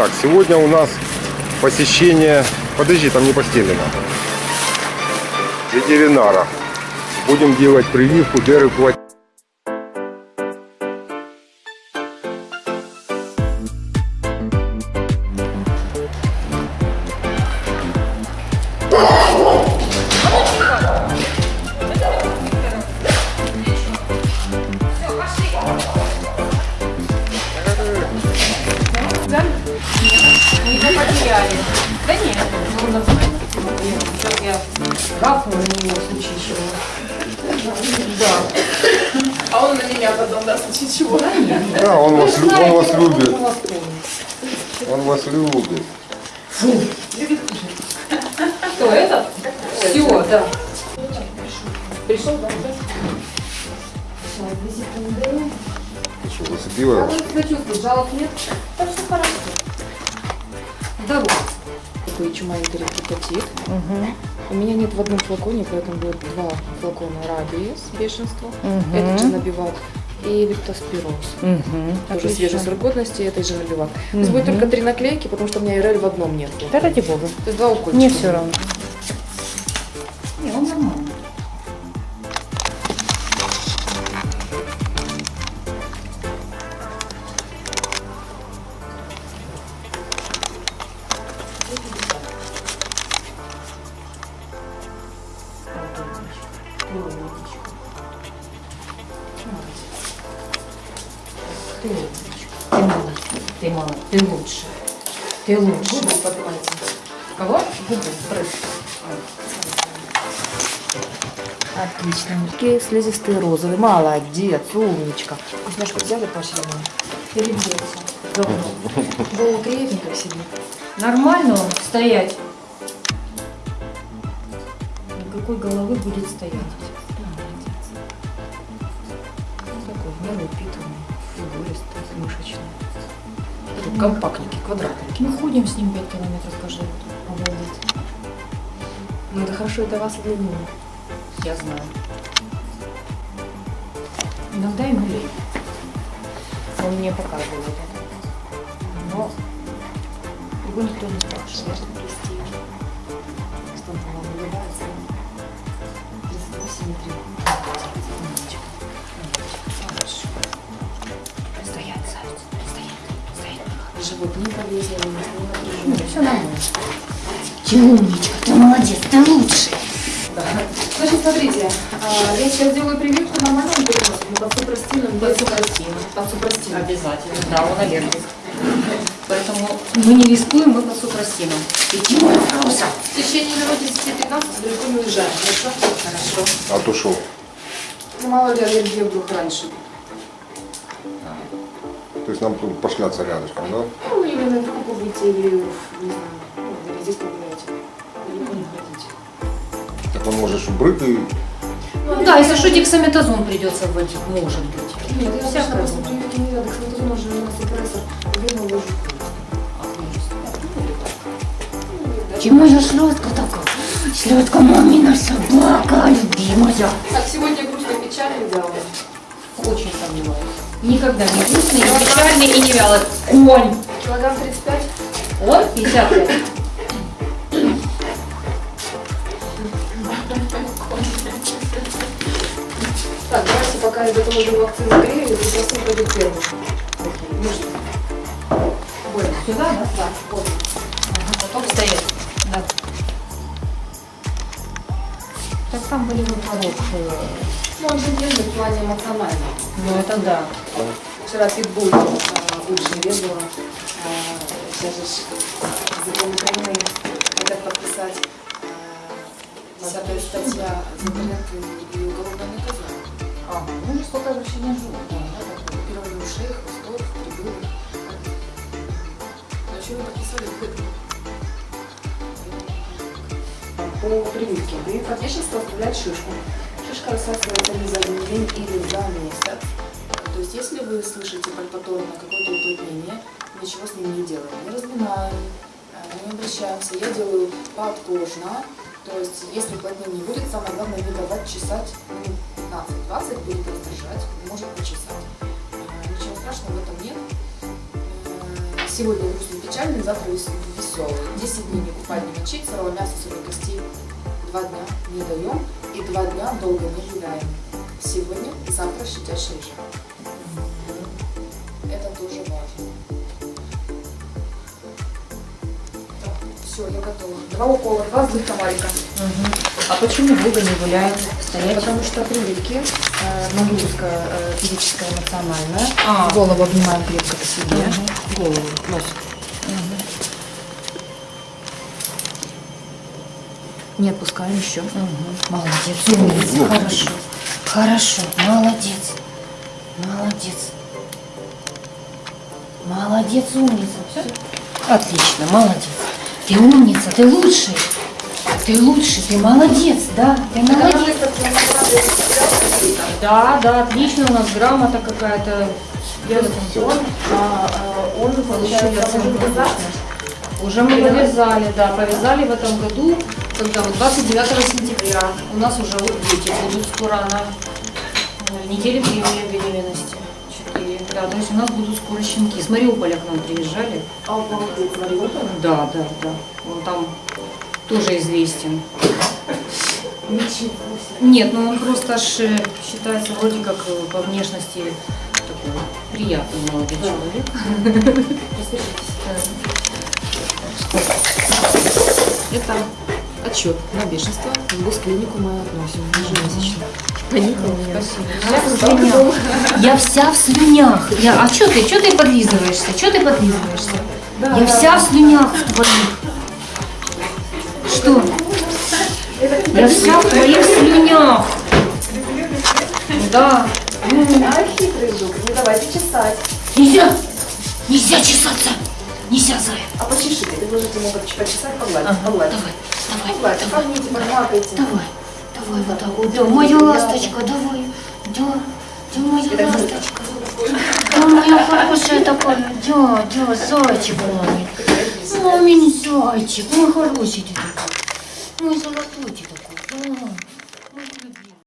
Так, сегодня у нас посещение... Подожди, там не постелено. Ветеринара. Будем делать прививку деры Да? Сейчас я гавкну на него в случае чего. Да. А он на меня потом, да, в случае чего? Да нет. Да, он вас, он вас любит. Он вас. Он вас любит. Кто, этот? Все, да. Пришел, да? Ты что, зацепила? вы себя чувствуете? Жалоб нет? Так все хорошо. Здорово. Такой чумовитый репутатит. У меня нет в одном флаконе, поэтому будет два флакона рабиес, бешенство. Этот же набиват. И лептоспироз. Тоже свежий срок годности, этой же набиват. То есть будет только три наклейки, потому что у меня ИРЛ в одном нет. Да ради бога. То есть два укольчика. Мне все равно. Не, он нормальный. Ты молодец. Ты молодец. Ты лучше. Ты лучше. Губы поднимайте. Кого? Губы. Прыг. Отлично. Такие слизистые розовые. Молодец, умничка. Вкусняшку взяли поощренную? Или где все? Голову приятненько себе. Нормально он стоять. Никакой головы будет стоять. Такой в меру упитанный, фигуристый, мышечный. Такой Компактненький, квадратненький. Мы ходим с ним 5 километров по животу. Обалдеть. Ну это хорошо для вас, для него. Я знаю. Иногда ему лень. Он мне показывал это. Но его никто не спрашивает. Что он там выливается? 38,3. Стоять. Живот не болезненный, не напряженный. Все нормально. Ты умничка, ты молодец, ты лучший. Значит, смотрите, а, я сейчас делаю прививку нормальным переносом, под супростином, без супростина. Под супростином. Обязательно. Да, он аллергик. Поэтому мы не рискуем, мы по супростинам. Иди, моя Роса. В течение минут 10-15 далеко не уезжаем, хорошо? Хорошо. А то шо? Ну, мало ли аллергия вдруг раньше. То есть нам тут пошляться рядышком, да? Ну, или на это побудете, или, не знаю, ну, или здесь погуляйте. Далеко не ходите. Так он может и... Ну да, если что, дексаметазон придется вводить, может быть. Нет, я обычно после бывает. прививки не надо, кстати, тоже у нас супрессор, вену ложу. Чему же шлютка такая? Шлютка мамина собака, любимая. Так, сегодня грустно печально делала. Очень сомневаюсь. Никогда не грустный, не печальный и не вялый. Конь. Килограмм 35. Он 55. Так, давайте пока я готовлю вакцину грею, прекрасно пойдет первым. Нужно. Больно. Сюда, да? Да, вот. Ага, потом стоять. Да. Так там были бы хорошие. Ну, он же держит в плане эмоционально. Ну это да. Вчера питбуль э, уличный резала. Э, Сейчас же закон Украины хотят подписать э, 10 статья закрыта и уголовное наказание. А, ну жестокое обращение с животными. Первые ушей, хвостов, прибылок. Ну, что вы подписали? По прививке. От бешенства оставляет шишку. Шишка рассасывается или за один день, или за месяц. То есть, если вы слышите пальпаторно какое-то уплотнение, ничего с ним не делаем. Не разминаем, э, не обращаемся. Я делаю подкожно. То есть, если уплотнение будет, самое главное не давать чесать минут 15-20, будет раздражать, может почесать. Э, Ничего страшного в этом нет. Э, Сегодня грустный, печальный, завтра вес- веселый. 10 дней не купать, не мочить, сырого мяса, сырых костей. Два дня не даем и два дня долго не гуляем. Сегодня завтра щадящий режим. Это тоже важно. Все, я готова. Два укола, два злых комарика. А почему долго не гуляют? Стоять? Потому что прививки, э, нагрузка э, физическая, эмоциональная. А. Голову обнимаем крепко к себе. Голову, нос. Не отпускаем еще. Молодец, умница, хорошо. Хорошо, молодец. Молодец. Молодец, умница. Все? Отлично, молодец. Ты умница, ты лучший. Ты лучший, ты молодец, да, ты молодец. Да, да, отлично, у нас грамота какая-то. Я Он, а, а, он получается. Уже мы повязали, да, повязали в этом году, когда вот 29 сентября. У нас уже вот дети будут скоро на э, неделе времени беременности. Да, то есть у нас будут скоро щенки. С Мариуполя к нам приезжали. А молодец, Мариуполь. Да, да, да. Он там тоже известен. Нет, ну он просто аж э, считается вроде как э, по внешности такой приятный молодой человек. Это отчет на бешенство. В госклинику мы относим ежемесячно. Спасибо. Я слюнях. Я вся в слюнях. Я, а что ты, что ты подлизываешься? Что ты подлизываешься? Я вся в слюнях в твоих. Что? Я вся в твоих слюнях. Да. А хитрый жук, не давайте чесать. Нельзя. Нельзя чесаться. Нельзя, Зая. А почешите, предложите ему как почесать, погладить, Ага, погладить. давай, давай, Погладьте, давай. погните, погладите. Давай, давай вот так вот. Да, моя ласточка, давай. Да, да, моя ласточка. Да, моя хорошая такая. Да, да, зайчик мой. Мамин зайчик, мой хороший ты такой. Мой. Да.